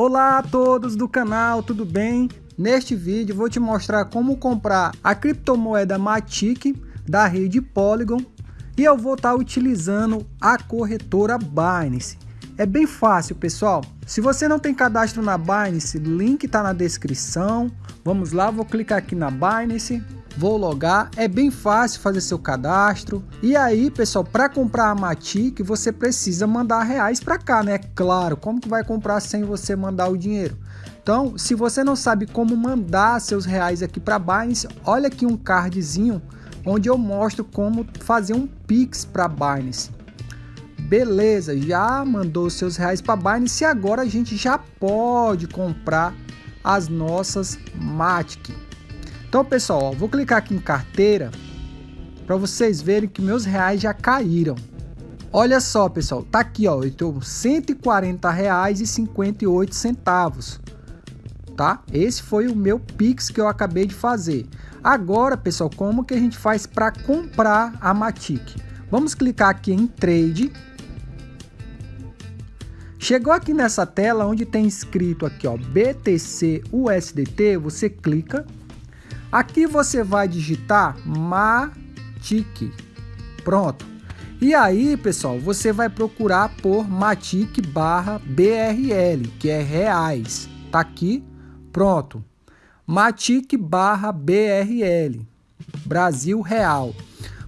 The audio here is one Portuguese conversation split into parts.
Olá a todos do canal, tudo bem? Neste vídeo vou te mostrar como comprar a criptomoeda Matic da rede Polygon e eu vou estar utilizando a corretora Binance. É bem fácil pessoal, se você não tem cadastro na Binance, link está na descrição. Vamos lá, vou clicar aqui na Binance vou logar, é bem fácil fazer seu cadastro. E aí, pessoal, para comprar a Matic, você precisa mandar reais para cá, né? Claro, como que vai comprar sem você mandar o dinheiro? Então, se você não sabe como mandar seus reais aqui para Binance, olha aqui um cardzinho onde eu mostro como fazer um Pix para Binance. Beleza, já mandou seus reais para Binance e agora a gente já pode comprar as nossas Matic. Então, pessoal, ó, vou clicar aqui em carteira para vocês verem que meus reais já caíram. Olha só, pessoal, tá aqui, ó, eu tenho 140 reais e 58 centavos, tá? Esse foi o meu Pix que eu acabei de fazer. Agora, pessoal, como que a gente faz para comprar a Matic? Vamos clicar aqui em Trade. Chegou aqui nessa tela onde tem escrito aqui, ó, BTC USDT, você clica Aqui você vai digitar Matic. Pronto. E aí, pessoal, você vai procurar por Matic barra BRL, que é reais. Tá aqui, pronto. Matic barra BRL, Brasil Real.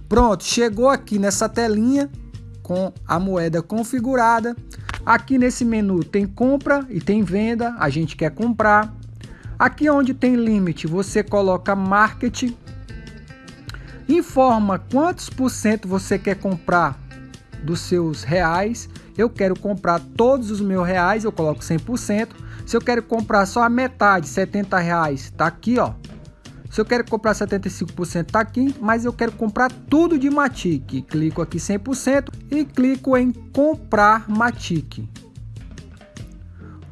Pronto, chegou aqui nessa telinha com a moeda configurada. Aqui nesse menu tem compra e tem venda, a gente quer comprar. Aqui onde tem limite, você coloca market, informa quantos por cento você quer comprar dos seus reais. Eu quero comprar todos os meus reais, eu coloco 100%. Se eu quero comprar só a metade, 70 reais, tá aqui, ó. Se eu quero comprar 75%, tá aqui, mas eu quero comprar tudo de Matic. Clico aqui 100% e clico em comprar Matic.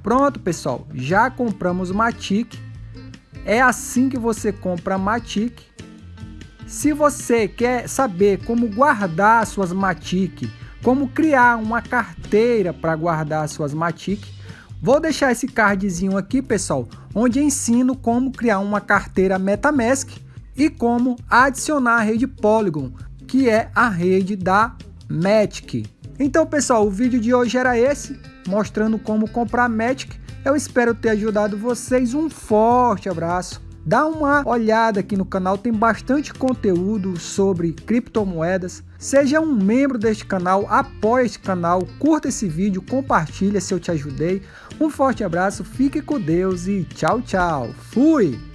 Pronto, pessoal, já compramos Matic. É assim que você compra Matic. Se você quer saber como guardar suas Matic, como criar uma carteira para guardar suas Matic, vou deixar esse cardzinho aqui, pessoal, onde ensino como criar uma carteira MetaMask e como adicionar a rede Polygon, que é a rede da Matic. Então, pessoal, o vídeo de hoje era esse mostrando como comprar Magic. Eu espero ter ajudado vocês. Um forte abraço. Dá uma olhada aqui no canal, tem bastante conteúdo sobre criptomoedas. Seja um membro deste canal, apoie este canal, curta esse vídeo, compartilha se eu te ajudei. Um forte abraço, fique com Deus e tchau, tchau. Fui!